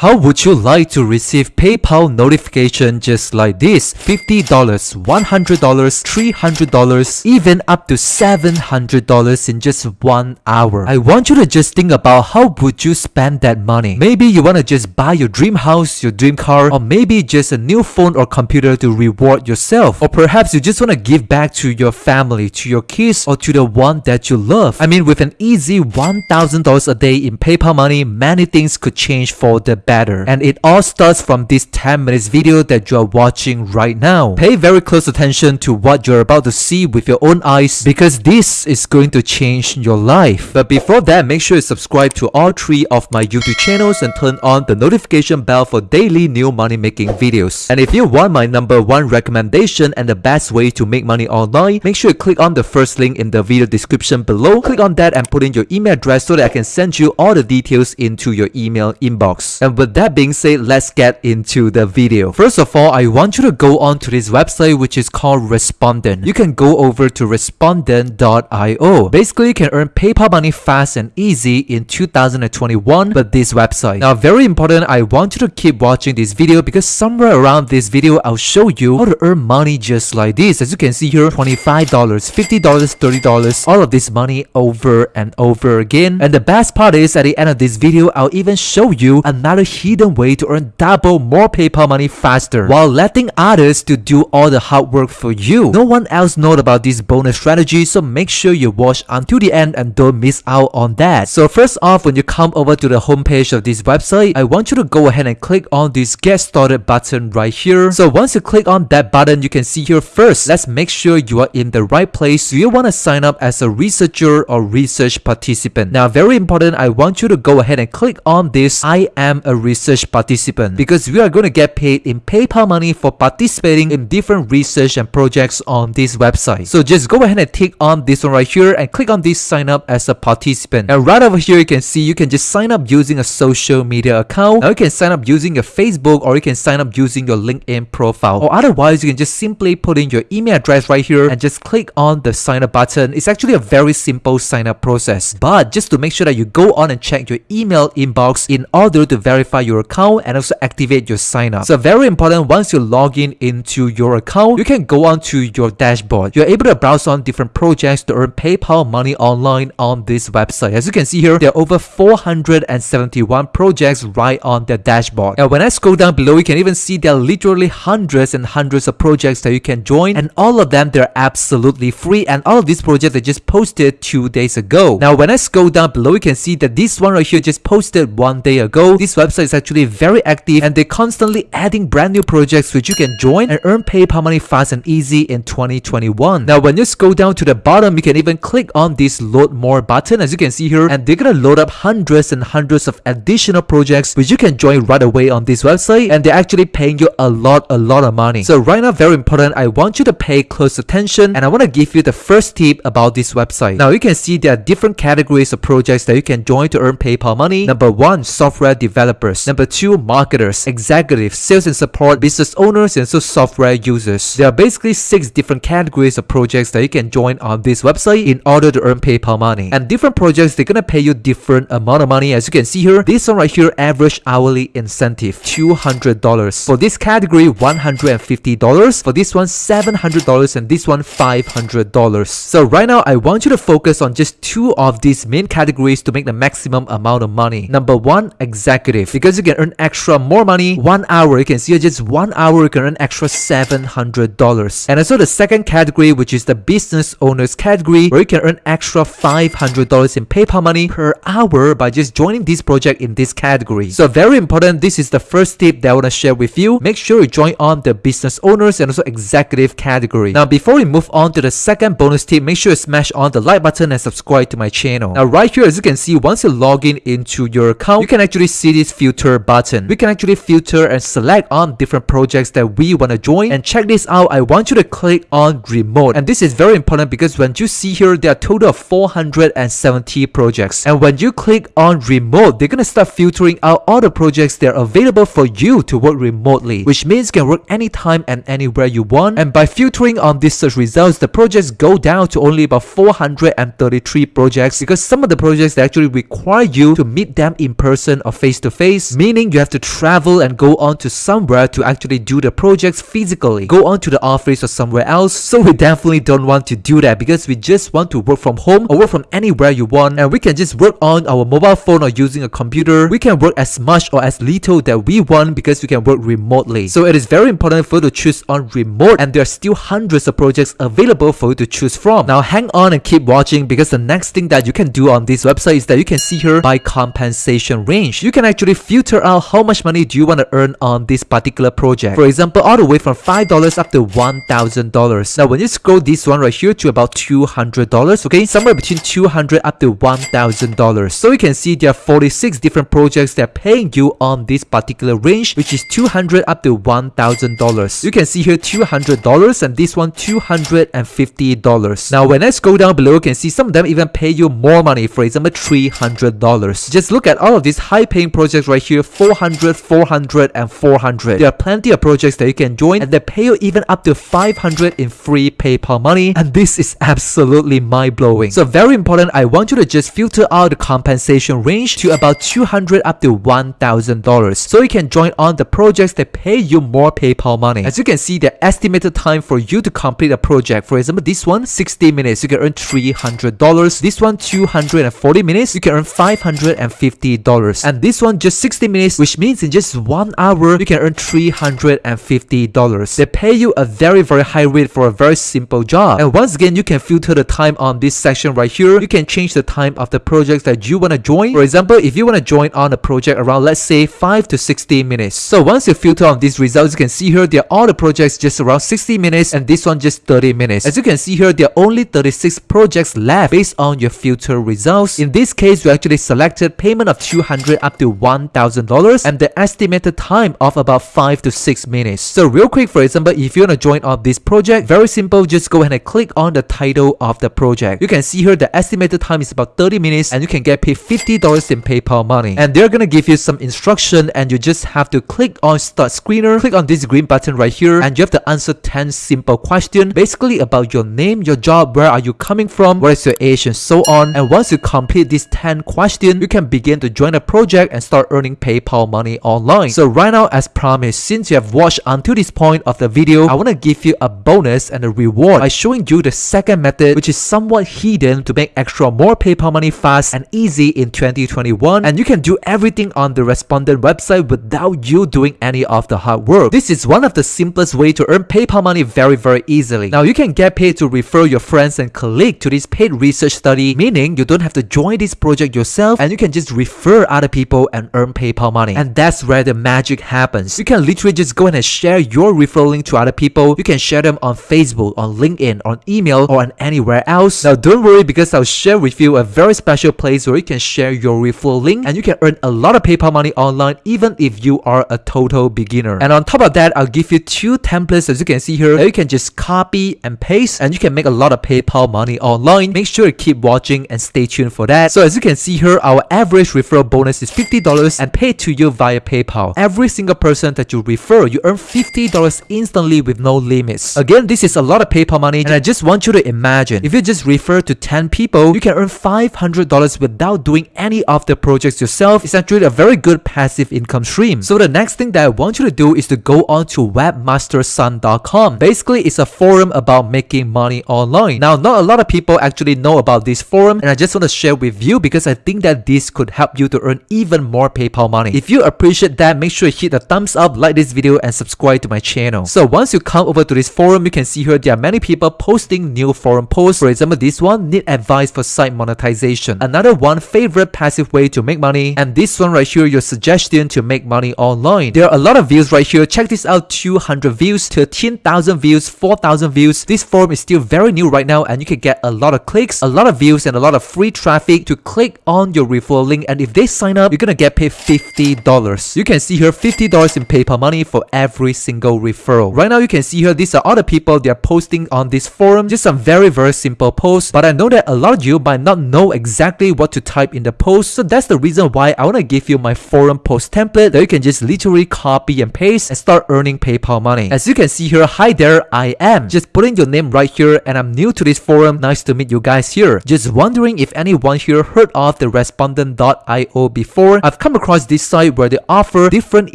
How would you like to receive PayPal notification just like this? $50, $100, $300, even up to $700 in just one hour. I want you to just think about how would you spend that money. Maybe you want to just buy your dream house, your dream car, or maybe just a new phone or computer to reward yourself. Or perhaps you just want to give back to your family, to your kids, or to the one that you love. I mean, with an easy $1,000 a day in PayPal money, many things could change for the better. And it all starts from this 10 minutes video that you are watching right now. Pay very close attention to what you're about to see with your own eyes because this is going to change your life. But before that, make sure you subscribe to all three of my YouTube channels and turn on the notification bell for daily new money making videos. And if you want my number one recommendation and the best way to make money online, make sure you click on the first link in the video description below. Click on that and put in your email address so that I can send you all the details into your email inbox. And with that being said, let's get into the video. First of all, I want you to go on to this website which is called Respondent. You can go over to respondent.io. Basically, you can earn PayPal money fast and easy in 2021 with this website. Now, very important, I want you to keep watching this video because somewhere around this video, I'll show you how to earn money just like this. As you can see here, $25, $50, $30, all of this money over and over again. And the best part is at the end of this video, I'll even show you another hidden way to earn double more PayPal money faster while letting others to do all the hard work for you. No one else knows about this bonus strategy, so make sure you watch until the end and don't miss out on that. So first off, when you come over to the homepage of this website, I want you to go ahead and click on this get started button right here. So once you click on that button, you can see here first, let's make sure you are in the right place. Do you want to sign up as a researcher or research participant? Now, very important, I want you to go ahead and click on this I am a research participant because we are going to get paid in PayPal money for participating in different research and projects on this website. So just go ahead and tick on this one right here and click on this sign up as a participant. And right over here, you can see you can just sign up using a social media account. Now you can sign up using your Facebook or you can sign up using your LinkedIn profile. Or otherwise, you can just simply put in your email address right here and just click on the sign up button. It's actually a very simple sign up process. But just to make sure that you go on and check your email inbox in order to verify your account and also activate your sign up. So very important, once you log in into your account, you can go on to your dashboard. You're able to browse on different projects to earn PayPal money online on this website. As you can see here, there are over 471 projects right on the dashboard. And when I scroll down below, you can even see there are literally hundreds and hundreds of projects that you can join and all of them they're absolutely free and all of these projects I just posted two days ago. Now when I scroll down below, you can see that this one right here just posted one day ago. This website is actually very active and they're constantly adding brand new projects which you can join and earn PayPal money fast and easy in 2021. Now when you scroll down to the bottom, you can even click on this load more button as you can see here and they're gonna load up hundreds and hundreds of additional projects which you can join right away on this website and they're actually paying you a lot a lot of money. So right now very important, I want you to pay close attention and I want to give you the first tip about this website. Now you can see there are different categories of projects that you can join to earn PayPal money. Number one, software developers. Number two, marketers, executives, sales and support, business owners, and so software users. There are basically six different categories of projects that you can join on this website in order to earn PayPal money. And different projects, they're gonna pay you different amount of money. As you can see here, this one right here, average hourly incentive, $200. For this category, $150. For this one, $700 and this one, $500. So right now, I want you to focus on just two of these main categories to make the maximum amount of money. Number one, executive. Because you can earn extra more money, one hour, you can see just one hour, you can earn extra $700. And also the second category, which is the business owners category, where you can earn extra $500 in PayPal money per hour by just joining this project in this category. So very important, this is the first tip that I want to share with you. Make sure you join on the business owners and also executive category. Now before we move on to the second bonus tip, make sure you smash on the like button and subscribe to my channel. Now right here, as you can see, once you log in into your account, you can actually see this filter button. We can actually filter and select on different projects that we want to join. And check this out, I want you to click on remote. And this is very important because when you see here, there are total of 470 projects. And when you click on remote, they're gonna start filtering out all the projects that are available for you to work remotely, which means you can work anytime and anywhere you want. And by filtering on these search results, the projects go down to only about 433 projects because some of the projects actually require you to meet them in person or face to face face, meaning you have to travel and go on to somewhere to actually do the projects physically. Go on to the office or somewhere else. So we definitely don't want to do that because we just want to work from home or work from anywhere you want and we can just work on our mobile phone or using a computer. We can work as much or as little that we want because we can work remotely. So it is very important for you to choose on remote and there are still hundreds of projects available for you to choose from. Now hang on and keep watching because the next thing that you can do on this website is that you can see here by compensation range. You can actually filter out how much money do you want to earn on this particular project. For example, all the way from $5 up to $1,000. Now when you scroll this one right here to about $200, okay, somewhere between 200 up to $1,000. So you can see there are 46 different projects that are paying you on this particular range, which is 200 up to $1,000. You can see here $200 and this one $250. Now when I scroll down below, you can see some of them even pay you more money, for example $300. Just look at all of these high paying projects right here, 400, 400 and 400. There are plenty of projects that you can join and they pay you even up to 500 in free PayPal money and this is absolutely mind-blowing. So very important, I want you to just filter out the compensation range to about 200 up to $1,000 so you can join on the projects that pay you more PayPal money. As you can see, the estimated time for you to complete a project, for example, this one 60 minutes, you can earn $300. This one 240 minutes, you can earn $550. And this one just 60 minutes, which means in just one hour, you can earn $350. They pay you a very very high rate for a very simple job. And once again, you can filter the time on this section right here. You can change the time of the projects that you want to join. For example, if you want to join on a project around let's say 5 to 60 minutes. So once you filter on these results, you can see here there are all the projects just around 60 minutes and this one just 30 minutes. As you can see here, there are only 36 projects left based on your filter results. In this case, we actually selected payment of 200 up to $1,000 and the estimated time of about 5 to 6 minutes. So real quick, for example, if you want to join on this project, very simple, just go ahead and click on the title of the project. You can see here the estimated time is about 30 minutes and you can get paid $50 in PayPal money. And they're gonna give you some instruction and you just have to click on start screener, click on this green button right here and you have to answer 10 simple questions basically about your name, your job, where are you coming from, what is your age and so on. And once you complete these 10 questions, you can begin to join the project and start earning PayPal money online. So right now as promised, since you have watched until this point of the video, I want to give you a bonus and a reward by showing you the second method which is somewhat hidden to make extra more PayPal money fast and easy in 2021 and you can do everything on the respondent website without you doing any of the hard work. This is one of the simplest way to earn PayPal money very very easily. Now you can get paid to refer your friends and colleagues to this paid research study meaning you don't have to join this project yourself and you can just refer other people and earn PayPal money. And that's where the magic happens. You can literally just go and share your referral link to other people. You can share them on Facebook, on LinkedIn, on email, or on anywhere else. Now don't worry because I'll share with you a very special place where you can share your referral link and you can earn a lot of PayPal money online even if you are a total beginner. And on top of that, I'll give you two templates as you can see here that you can just copy and paste and you can make a lot of PayPal money online. Make sure to keep watching and stay tuned for that. So as you can see here, our average referral bonus is $50 and paid to you via PayPal. Every single person that you refer, you earn $50 instantly with no limits. Again, this is a lot of PayPal money and I just want you to imagine, if you just refer to 10 people, you can earn $500 without doing any of the projects yourself. It's actually a very good passive income stream. So the next thing that I want you to do is to go on to webmastersun.com. Basically, it's a forum about making money online. Now, not a lot of people actually know about this forum and I just want to share with you because I think that this could help you to earn even more PayPal money. If you appreciate that, make sure you hit the thumbs up, like this video and subscribe to my channel. So once you come over to this forum, you can see here there are many people posting new forum posts. For example, this one, need advice for site monetization. Another one, favorite passive way to make money. And this one right here, your suggestion to make money online. There are a lot of views right here. Check this out, 200 views, 13,000 views, 4,000 views. This forum is still very new right now and you can get a lot of clicks, a lot of views and a lot of free traffic to click on your referral link. And if they sign up, you're gonna get paid $50. You can see here $50 in PayPal money for every single referral. Right now, you can see here, these are other people they are posting on this forum. Just some very, very simple posts. But I know that a lot of you might not know exactly what to type in the post. So that's the reason why I want to give you my forum post template that you can just literally copy and paste and start earning PayPal money. As you can see here, hi there, I am. Just putting your name right here and I'm new to this forum. Nice to meet you guys here. Just wondering if anyone here heard of the respondent.io before. I've come across this site where they offer different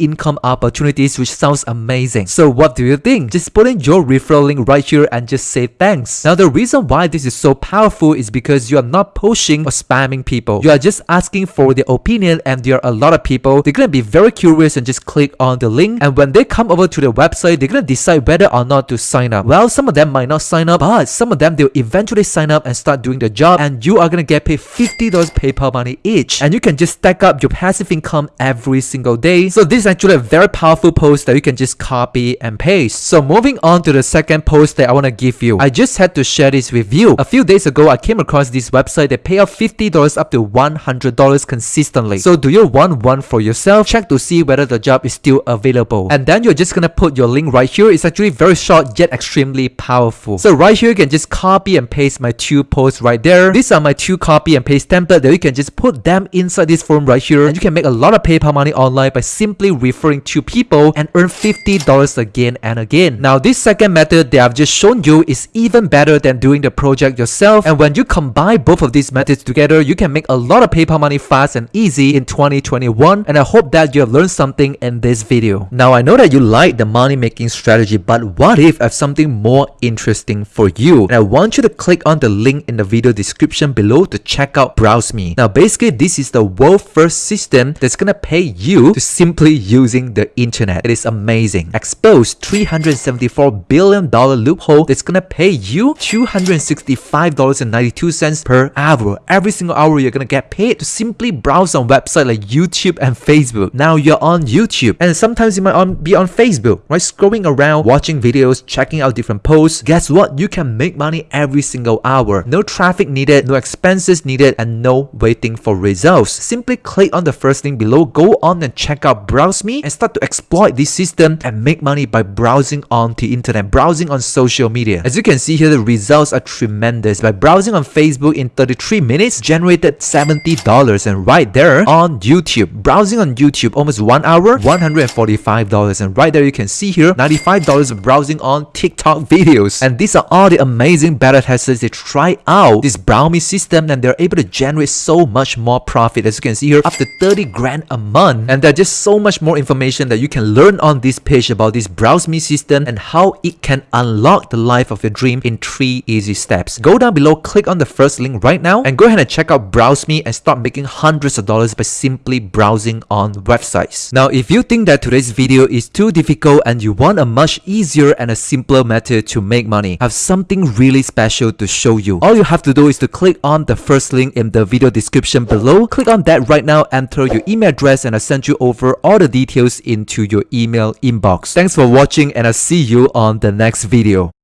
income opportunities which sounds amazing. So what do you think? Just put in your referral link right here and just say thanks. Now the reason why this is so powerful is because you are not pushing or spamming people. You are just asking for their opinion and there are a lot of people. They're gonna be very curious and just click on the link and when they come over to the website, they're gonna decide whether or not to sign up. Well, some of them might not sign up, but some of them they'll eventually sign up and start doing the job and you are gonna get paid $50 PayPal money each. And you can just stack up your passive income every single day. So this is actually a very powerful post that you can just copy and paste. So moving on to the second post that I want to give you. I just had to share this with you. A few days ago, I came across this website that pay out $50 up to $100 consistently. So do you want one for yourself? Check to see whether the job is still available. And then you're just gonna put your link right here. It's actually very short yet extremely powerful. So right here, you can just copy and paste my two posts right there. These are my two copy and paste template that you can just put them inside this form right here. And you can make a lot of PayPal money online by simply referring to people and earn $50 again and again. Now this second method that I've just shown you is even better than doing the project yourself. And when you combine both of these methods together, you can make a lot of PayPal money fast and easy in 2021. And I hope that you have learned something in this video. Now I know that you like the money making strategy, but what if I have something more interesting for you? And I want you to click on the link in the video description below to check out Browse Me. Now basically this is the world first system that's gonna pay you to simply using the internet. It is amazing. Expose 374 billion dollar loophole that's gonna pay you $265.92 per hour. Every single hour you're gonna get paid to simply browse on websites like YouTube and Facebook. Now you're on YouTube and sometimes you might on, be on Facebook, right? Scrolling around, watching videos, checking out different posts. Guess what? You can make money every single hour. No traffic needed, no expenses needed, and no waiting for results. Simply click on the first link below, go on and check out Browse Me and start to exploit this system and make money by browsing on the internet, browsing on social media. As you can see here, the results are tremendous. By browsing on Facebook in 33 minutes, generated $70 and right there on YouTube, browsing on YouTube almost one hour, $145 and right there you can see here, $95 of browsing on TikTok videos. And these are all the amazing beta testers that try out this Browse Me system and they're able to generate so much more profit. As you can see here, after 30 grand a month. And there's just so much more information that you can learn on this page about this Browse Me system and how it can unlock the life of your dream in three easy steps. Go down below, click on the first link right now and go ahead and check out Browse Me and start making hundreds of dollars by simply browsing on websites. Now, if you think that today's video is too difficult and you want a much easier and a simpler method to make money, I have something really special to show you. All you have to do is to click on the first link in the video description below. Click on that right now, enter your email address and I'll send you over all the details into your email inbox. Thanks for watching and I'll see you on the next video.